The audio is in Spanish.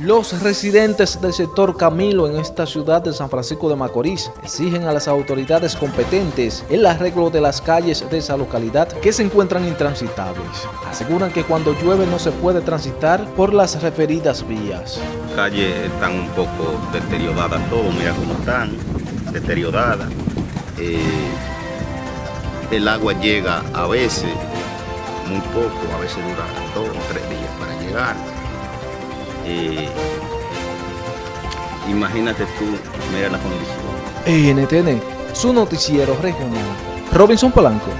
Los residentes del sector Camilo en esta ciudad de San Francisco de Macorís exigen a las autoridades competentes el arreglo de las calles de esa localidad que se encuentran intransitables. Aseguran que cuando llueve no se puede transitar por las referidas vías. Las calles están un poco deterioradas todo, mira cómo están, deterioradas. Eh, el agua llega a veces, muy poco, a veces dura dos o tres días para llegar. Eh, imagínate tú, mira la condición. NTN, su noticiero regional. Robinson Polanco.